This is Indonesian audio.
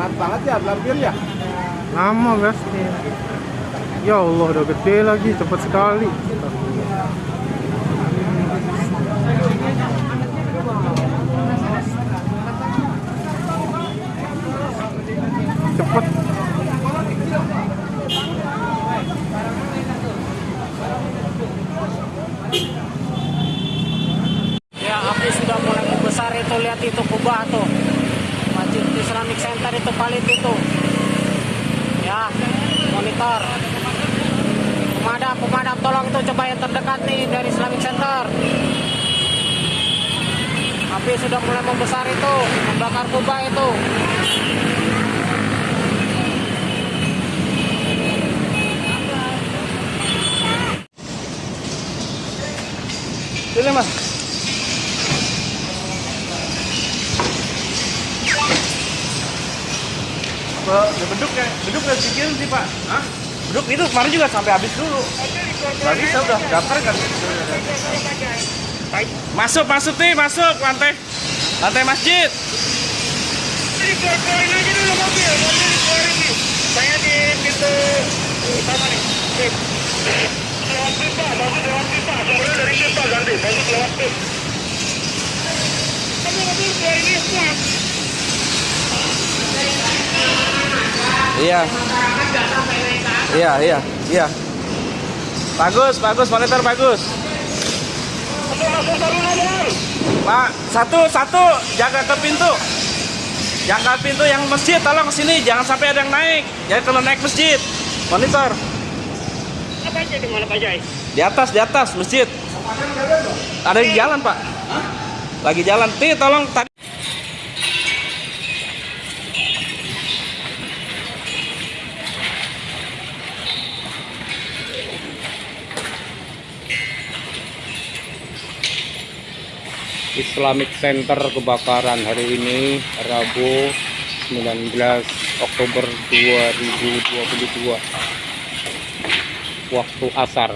Telat banget ya, lampir ya. Lama pasti. Ya Allah, udah gede lagi, cepat sekali. Cepet. Ya, api sudah mulai membesar itu lihat itu kubah tuh. Masjid Islamic Center itu palit itu. Ya, monitor. Pemadam, pemadam tolong itu coba yang terdekat nih dari Islamic Center. Api sudah mulai membesar itu, membakar kubah itu. Sini mas. Ya beduk ya, beduk nggak sikil sih pak. Hah? Beduk itu kemarin juga sampai habis dulu. Gak bisa udah daftar kan. Masuk, masuk nih, masuk lantai. Lantai masjid. Dikeluarin aja dulu mobil, mobil dikeluarin nih. Saya di pintu utama nih. Lewat pipa, bagus lewat pipa. Kemudian dari pipa ganti, bagus lewat pipa. Kamu mobil keluarin ini semua. Iya. Iya, iya, iya. Bagus, bagus, monitor bagus. Pak, satu, satu, jaga ke pintu. Jaga pintu yang masjid, tolong ke sini, jangan sampai ada yang naik. Jadi kalau naik masjid, monitor. Apa aja di mana Pak Jai? Di atas, di atas masjid. Ada di jalan, Pak. Lagi jalan. Ti, tolong tadi. Islamic Center kebakaran hari ini Rabu 19 Oktober 2022 waktu asar